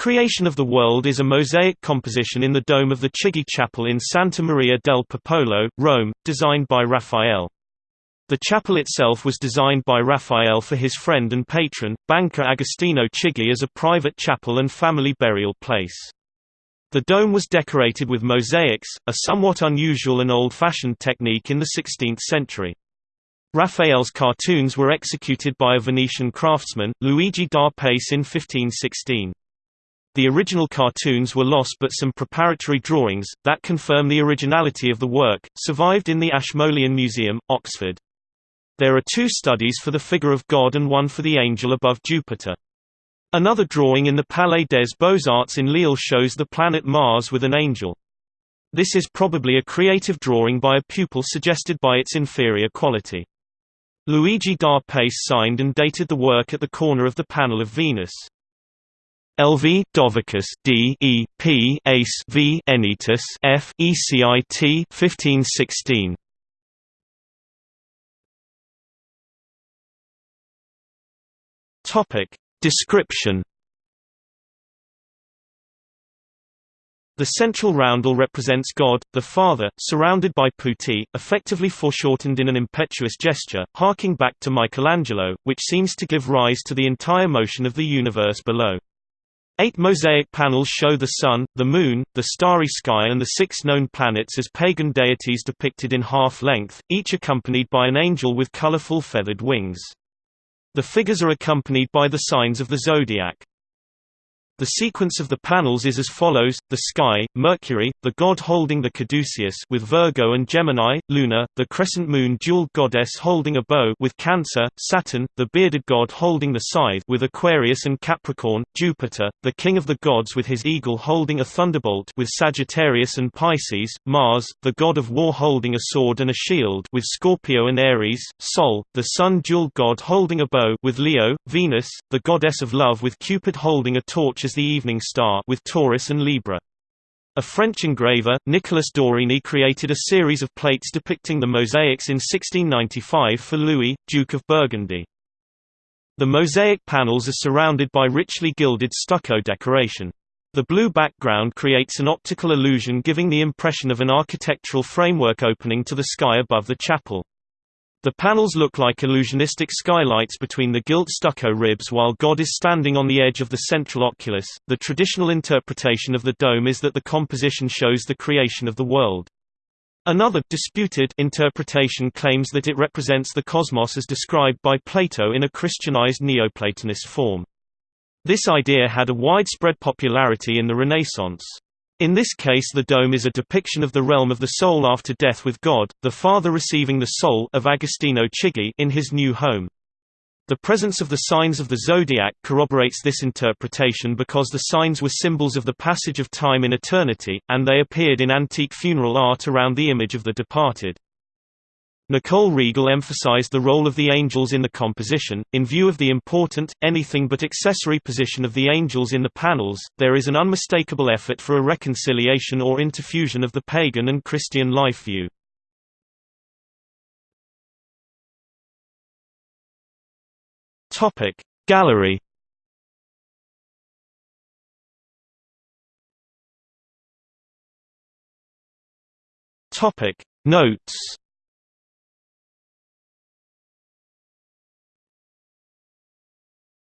Creation of the World is a mosaic composition in the dome of the Chigi Chapel in Santa Maria del Popolo, Rome, designed by Raphael. The chapel itself was designed by Raphael for his friend and patron, banker Agostino Chigi as a private chapel and family burial place. The dome was decorated with mosaics, a somewhat unusual and old-fashioned technique in the 16th century. Raphael's cartoons were executed by a Venetian craftsman, Luigi da Pace in 1516. The original cartoons were lost but some preparatory drawings, that confirm the originality of the work, survived in the Ashmolean Museum, Oxford. There are two studies for the figure of God and one for the angel above Jupiter. Another drawing in the Palais des Beaux-Arts in Lille shows the planet Mars with an angel. This is probably a creative drawing by a pupil suggested by its inferior quality. Luigi da Pace signed and dated the work at the corner of the panel of Venus. LV Dovicus D E P Ace V Enitus F ECIT 1516 Topic. Description. The central roundel represents God, the Father, surrounded by putti, effectively foreshortened in an impetuous gesture, harking back to Michelangelo, which seems to give rise to the entire motion of the universe below. Eight mosaic panels show the Sun, the Moon, the starry sky and the six known planets as pagan deities depicted in half-length, each accompanied by an angel with colorful feathered wings. The figures are accompanied by the signs of the zodiac. The sequence of the panels is as follows: the sky, Mercury, the god holding the caduceus with Virgo and Gemini, Luna, the crescent moon jeweled goddess holding a bow with Cancer, Saturn, the bearded god holding the scythe with Aquarius and Capricorn, Jupiter, the king of the gods with his eagle holding a thunderbolt with Sagittarius and Pisces, Mars, the god of war holding a sword and a shield with Scorpio and Aries, Sol, the sun jeweled god holding a bow with Leo, Venus, the goddess of love with Cupid holding a torch as the evening star with Taurus and Libra. A French engraver, Nicolas Dorigny created a series of plates depicting the mosaics in 1695 for Louis, Duke of Burgundy. The mosaic panels are surrounded by richly gilded stucco decoration. The blue background creates an optical illusion giving the impression of an architectural framework opening to the sky above the chapel. The panels look like illusionistic skylights between the gilt stucco ribs while God is standing on the edge of the central oculus. The traditional interpretation of the dome is that the composition shows the creation of the world. Another disputed interpretation claims that it represents the cosmos as described by Plato in a Christianized Neoplatonist form. This idea had a widespread popularity in the Renaissance. In this case the dome is a depiction of the realm of the soul after death with God, the Father receiving the soul of Agostino Chigi in his new home. The presence of the signs of the zodiac corroborates this interpretation because the signs were symbols of the passage of time in eternity, and they appeared in antique funeral art around the image of the departed. Nicole Riegel emphasized the role of the angels in the composition. In view of the important, anything but accessory position of the angels in the panels, there is an unmistakable effort for a reconciliation or interfusion of the pagan and Christian life view. Topic Gallery Topic Notes